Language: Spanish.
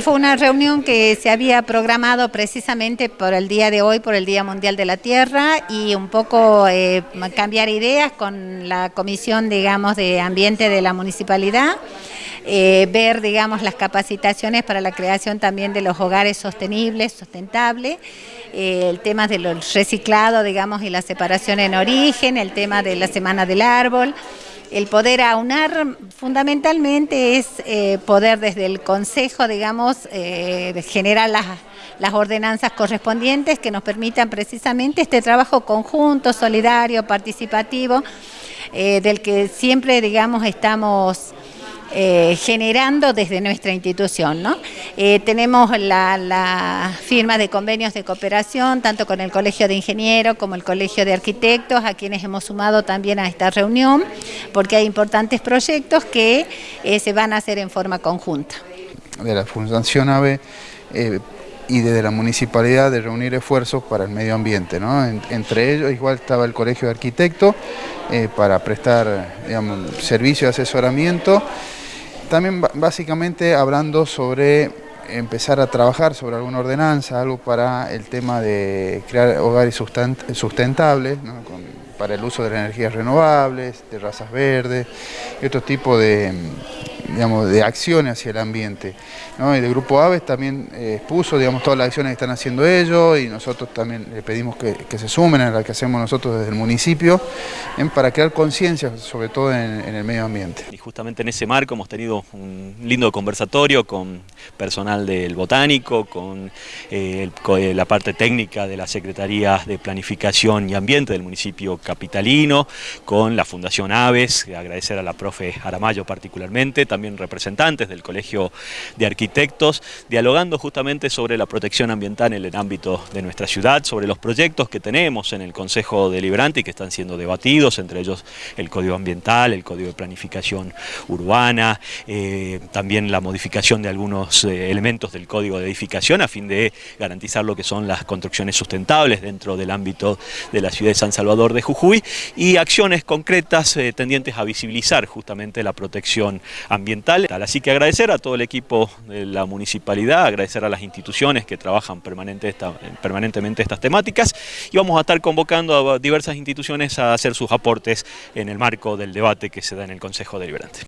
Fue una reunión que se había programado precisamente por el día de hoy, por el Día Mundial de la Tierra y un poco eh, cambiar ideas con la Comisión, digamos, de Ambiente de la Municipalidad, eh, ver, digamos, las capacitaciones para la creación también de los hogares sostenibles, sustentables, eh, el tema del reciclado, digamos, y la separación en origen, el tema de la Semana del Árbol, el poder aunar fundamentalmente es eh, poder desde el Consejo, digamos, eh, generar las, las ordenanzas correspondientes que nos permitan precisamente este trabajo conjunto, solidario, participativo, eh, del que siempre, digamos, estamos eh, generando desde nuestra institución. ¿no? Eh, tenemos la, firma de convenios de cooperación, tanto con el Colegio de Ingenieros como el Colegio de Arquitectos, a quienes hemos sumado también a esta reunión, porque hay importantes proyectos que eh, se van a hacer en forma conjunta. De la Fundación AVE y desde la municipalidad de reunir esfuerzos para el medio ambiente. ¿no? entre ellos igual estaba el Colegio de Arquitectos para prestar servicio de asesoramiento también básicamente hablando sobre empezar a trabajar sobre alguna ordenanza, algo para el tema de crear hogares sustentables, para el uso de las energías renovables, de razas verdes y otro tipo de, digamos, de acciones hacia el ambiente. Y de Grupo Aves también eh, expuso digamos, todas las acciones que están haciendo ellos y nosotros también le pedimos que, se sumen a las que hacemos nosotros desde el municipio para crear conciencia, sobre todo en, el medio ambiente. Y justamente en ese marco hemos tenido un lindo conversatorio con personal del Botánico, con, eh, eh, la parte técnica de la Secretaría de Planificación y Ambiente del municipio capitalino, con la Fundación Aves, agradecer a la profe Aramayo particularmente, también representantes del Colegio de Arquitectos, dialogando justamente sobre la protección ambiental en el ámbito de nuestra ciudad, sobre los proyectos que tenemos en el Consejo Deliberante y que están siendo debatidos, entre ellos el Código Ambiental, el Código de Planificación Urbana, eh, también la modificación de algunos eh, elementos del Código de Edificación a fin de garantizar lo que son las construcciones sustentables dentro del ámbito de la ciudad de San Salvador de Jujuy y acciones concretas eh, tendientes a visibilizar justamente la protección ambiental. Así que agradecer a todo el equipo de la municipalidad, agradecer a las instituciones que trabajan permanentemente estas temáticas y vamos a estar convocando a diversas instituciones a hacer sus aportes en el marco del debate que se da en el Consejo Deliberante.